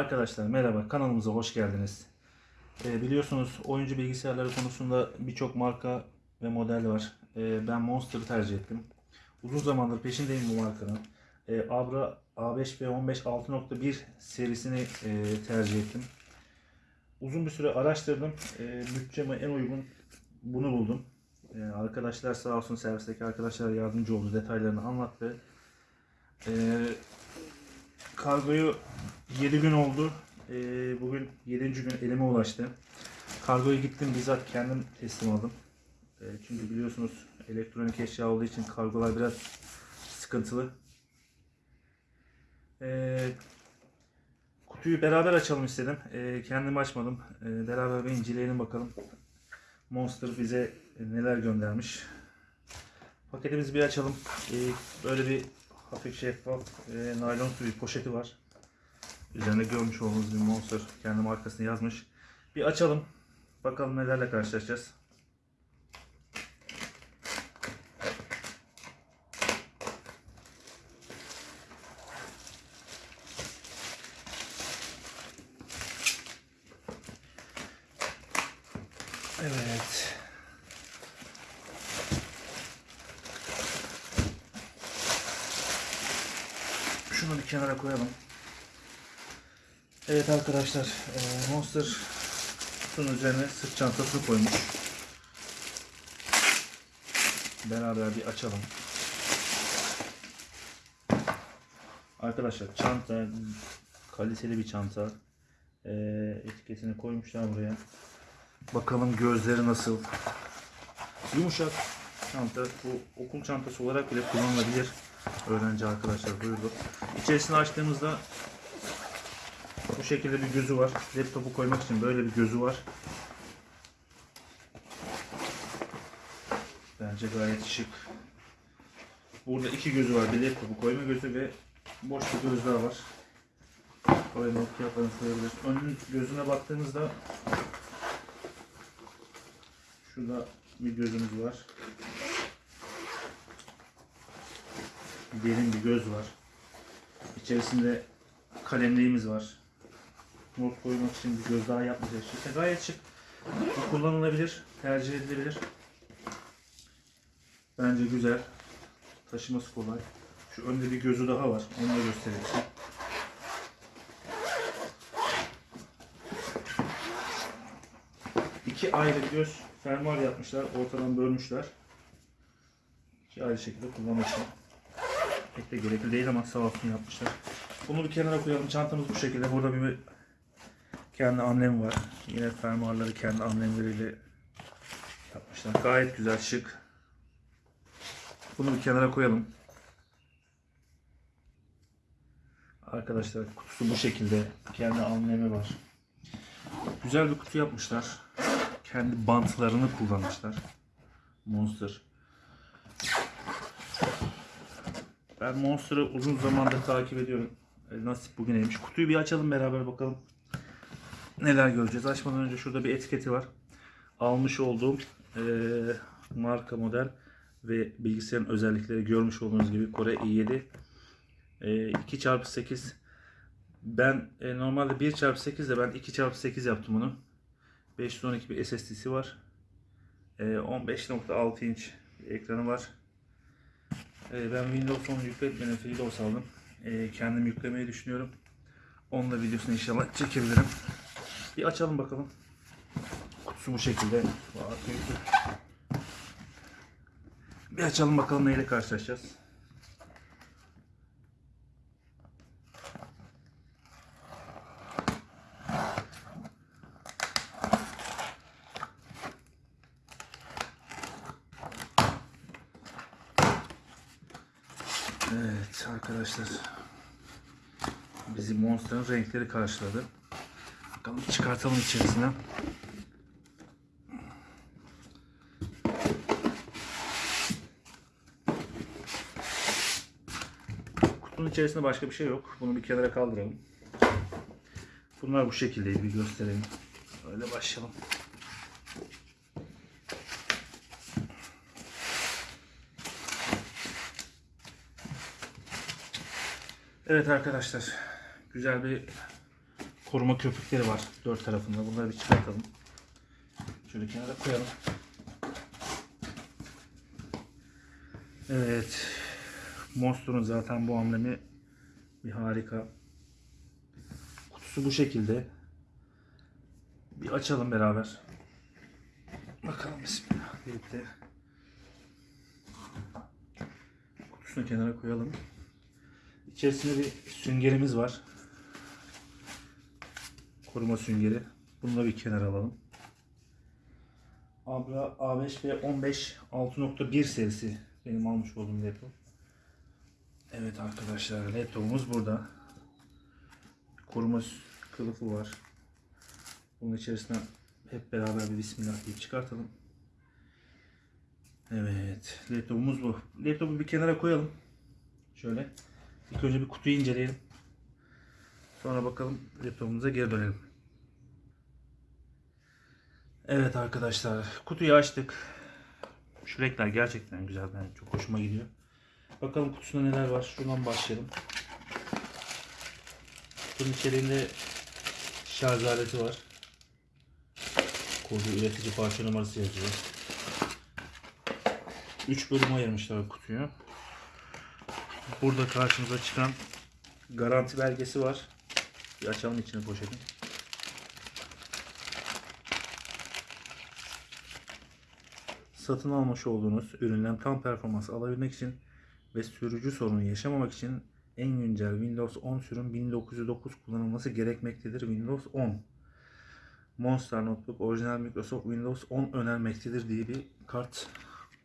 Arkadaşlar merhaba kanalımıza hoş geldiniz. Ee, biliyorsunuz oyuncu bilgisayarları konusunda birçok marka ve model var. Ee, ben Monster'ı tercih ettim. Uzun zamandır peşindeyim bu markanın. Ee, Abra A5 ve 15 6.1 serisini e, tercih ettim. Uzun bir süre araştırdım. Ee, bütçeme en uygun bunu buldum. Ee, arkadaşlar sağ olsun servisteki arkadaşlar yardımcı oldu. Detaylarını anlattı. Ee, kargoyu 7 gün oldu. Ee, bugün 7. gün elime ulaştı. Kargoyu gittim bizzat kendim teslim aldım. Ee, çünkü biliyorsunuz elektronik eşya olduğu için kargolar biraz sıkıntılı. Ee, kutuyu beraber açalım istedim. Ee, kendim açmadım. Ee, beraber bir inceleyelim bakalım. Monster bize neler göndermiş. Paketimizi bir açalım. Ee, böyle bir hafif şeffaf e, naylon bir poşeti var. Üzerinde görmüş olduğunuz bir Monster kendi markasını yazmış. Bir açalım. Bakalım nelerle karşılaşacağız. Evet. Şunu bir kenara koyalım. Evet arkadaşlar, e, Monster kutunun üzerine sırt çantasını koymuş. Beraber bir açalım. Arkadaşlar çanta kaliteli bir çanta. E, etiketini koymuşlar buraya. Bakalım gözleri nasıl. Yumuşak çanta. Bu okul çantası olarak bile kullanılabilir. Öğrenci arkadaşlar buyurdu. İçerisini açtığımızda bu şekilde bir gözü var. Laptopu koymak için böyle bir gözü var. Bence gayet şık. Burada iki gözü var. Bir laptopu koyma gözü ve boş bir göz daha var. Oraya Nokia falan koyabiliriz. Önün gözüne baktığımızda şurada bir gözümüz var. Derin bir göz var. İçerisinde kalemliğimiz var. Not koymak için bir göz daha yapmayacak. İşte gayet şık. Bu kullanılabilir, tercih edilebilir. Bence güzel. Taşıması kolay. Şu önde bir gözü daha var. Onu da göstereyim. İki ayrı göz fermuar yapmışlar. Ortadan bölmüşler. İki ayrı şekilde kullanmak için. Pek de gerekli değil ama sağ olsun yapmışlar. Bunu bir kenara koyalım. Çantamız bu şekilde. Burada bir kendi amblemi var. Yine fermuarları kendi amblemleriyle yapmışlar. Gayet güzel, şık. Bunu bir kenara koyalım. Arkadaşlar kutusu bu şekilde. Kendi amblemi var. Güzel bir kutu yapmışlar. Kendi bantlarını kullanmışlar. Monster. Ben Monster'ı uzun zamandır takip ediyorum. E, Nasip bugüneymiş. Kutuyu bir açalım beraber bakalım. Neler göreceğiz. Açmadan önce şurada bir etiketi var. Almış olduğum e, marka model ve bilgisayarın özellikleri görmüş olduğunuz gibi Kore i7 e, 2x8 ben e, normalde 1x8 de ben 2x8 yaptım bunu. 512 bir SSD'si var. E, 15.6 inç ekranı var. E, ben Windows 10 yükletmedim. Windows aldım. E, kendim yüklemeyi düşünüyorum. Onun videosunu inşallah çekebilirim. Bir açalım bakalım. Kutusu bu şekilde. Bir açalım bakalım neyle karşılaşacağız. Evet arkadaşlar. Bizi Monster'ın renkleri karşıladı. Bakalım çıkartalım içerisinden. Kutunun içerisinde başka bir şey yok. Bunu bir kenara kaldıralım. Bunlar bu şekildeydi bir gösterelim. Öyle başlayalım. Evet arkadaşlar. Güzel bir koruma köpükleri var dört tarafında. Bunları bir çıkartalım. Şöyle kenara koyalım. Evet. Monster'ın zaten bu amblemi bir harika. Kutusu bu şekilde. Bir açalım beraber. Bakalım bismillah deyip de kutusunu kenara koyalım. İçerisinde bir süngerimiz var. Koruma süngeri. Bunu da bir kenara alalım. Abra A5 ve 15 6.1 serisi benim almış olduğum laptop. Evet arkadaşlar laptopumuz burada. Koruma kılıfı var. Bunun içerisine hep beraber bir bismillah deyip çıkartalım. Evet laptopumuz bu. Laptopu bir kenara koyalım. Şöyle. İlk önce bir kutuyu inceleyelim. Sonra bakalım laptopumuza geri dönelim. Evet arkadaşlar kutuyu açtık. Şu renkler gerçekten güzel. Ben çok hoşuma gidiyor. Bakalım kutusunda neler var. Şuradan başlayalım. Kutunun içeriğinde şarj aleti var. Kodu üretici parça numarası yazıyor. 3 bölüm ayırmışlar kutuyu. Burada karşımıza çıkan garanti belgesi var. Bir açalım içini poşetin. Satın almış olduğunuz üründen tam performans alabilmek için ve sürücü sorunu yaşamamak için en güncel Windows 10 sürüm 1909 kullanılması gerekmektedir. Windows 10 Monster Notebook orijinal Microsoft Windows 10 önermektedir diye bir kart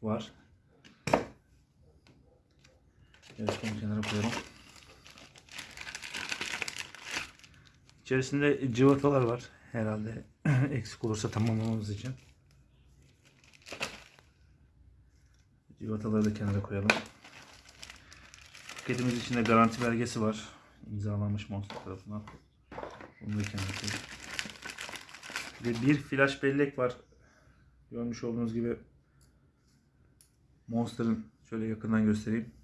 var. Evet bunu kenara koyalım. İçerisinde cıvatalar var. Herhalde eksik olursa tamamlamamız için. Cıvataları da kenara koyalım. Paketimiz içinde garanti belgesi var. İmzalanmış Monster tarafından. Bunu da kenara koyalım. Ve bir flash bellek var. Görmüş olduğunuz gibi Monster'ın şöyle yakından göstereyim.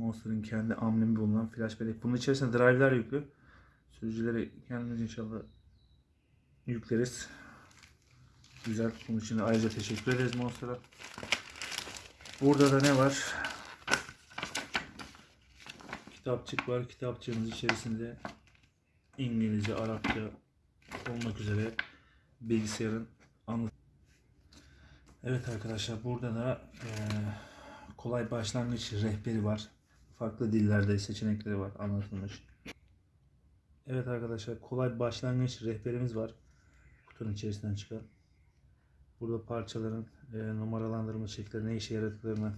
Monster'ın kendi amblemi bulunan flash bellek. Bunun içerisinde drive'ler yüklü. Sürücüleri kendimiz inşallah yükleriz. Güzel. Bunun için ayrıca teşekkür ederiz Monster'a. Burada da ne var? Kitapçık var. Kitapçığımız içerisinde İngilizce, Arapça olmak üzere bilgisayarın anlat. Evet arkadaşlar burada da eee, kolay başlangıç rehberi var. Farklı dillerde seçenekleri var anlatılmış. Evet arkadaşlar kolay başlangıç rehberimiz var. Kutunun içerisinden çıkan. Burada parçaların e, numaralandırma şekli ne işe yaradıklarını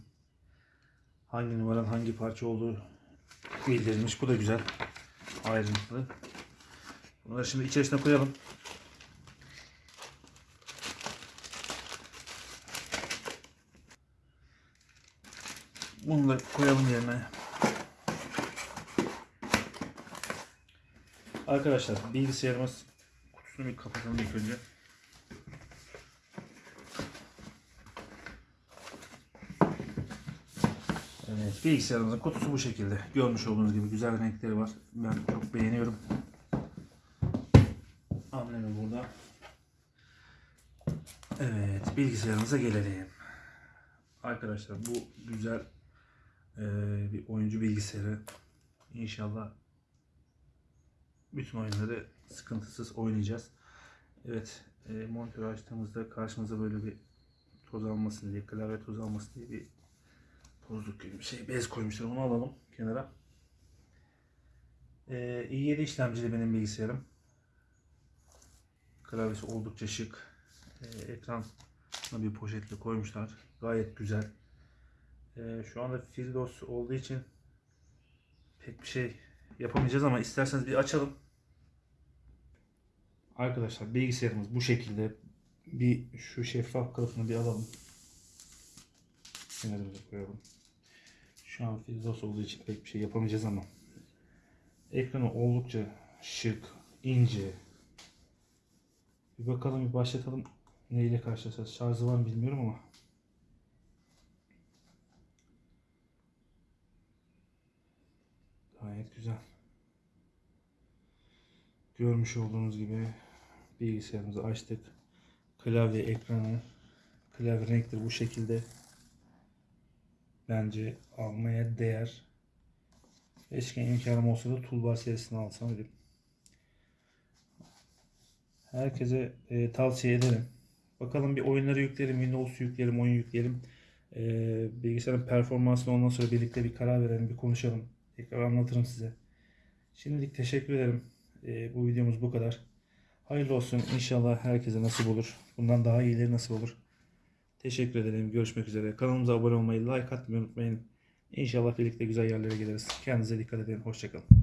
hangi numaranın hangi parça olduğu bildirilmiş. Bu da güzel. Ayrıntılı. Bunları şimdi içerisine koyalım. Bunu da koyalım yerine. Arkadaşlar bilgisayarımız kutusunu bir kapatalım ilk önce. Evet bilgisayarımızın kutusu bu şekilde. Görmüş olduğunuz gibi güzel renkleri var. Ben çok beğeniyorum. Amblemi burada. Evet bilgisayarımıza gelelim. Arkadaşlar bu güzel eee, bir oyuncu bilgisayarı. İnşallah bütün oyunları sıkıntısız oynayacağız. Evet, e, monitörü açtığımızda karşımıza böyle bir toz almasın diye, klavye toz almasın diye bir tozluk gibi şey, bez koymuşlar. Onu alalım kenara. E, i7 işlemcili benim bilgisayarım. Klavyesi oldukça şık. E, ekran bir poşetle koymuşlar. Gayet güzel. E, şu anda Fildos olduğu için pek bir şey yapamayacağız ama isterseniz bir açalım. Arkadaşlar bilgisayarımız bu şekilde. Bir şu şeffaf kılıfını bir alalım. Kenarımıza koyalım. Şu an Fildos olduğu için pek bir şey yapamayacağız ama ekranı oldukça şık, ince. Bir bakalım bir başlatalım. Neyle karşılaşacağız? Şarjı var mı bilmiyorum ama. Gayet güzel. Görmüş olduğunuz gibi bilgisayarımızı açtık. Klavye ekranı, klavye renkleri bu şekilde. Bence almaya değer. Keşke imkanım olsa da Toolbar serisini alsam dedim. Herkese e, tavsiye ederim. Bakalım bir oyunları yüklerim, Windows yüklerim, oyun yüklerim. E, bilgisayarın performansını ondan sonra birlikte bir karar verelim, bir konuşalım. Tekrar anlatırım size. Şimdilik teşekkür ederim. E, bu videomuz bu kadar. Hayırlı olsun. İnşallah herkese nasip olur. Bundan daha iyileri nasip olur. Teşekkür ederim. Görüşmek üzere. Kanalımıza abone olmayı, like atmayı unutmayın. İnşallah birlikte güzel yerlere geliriz. Kendinize dikkat edin. Hoşçakalın.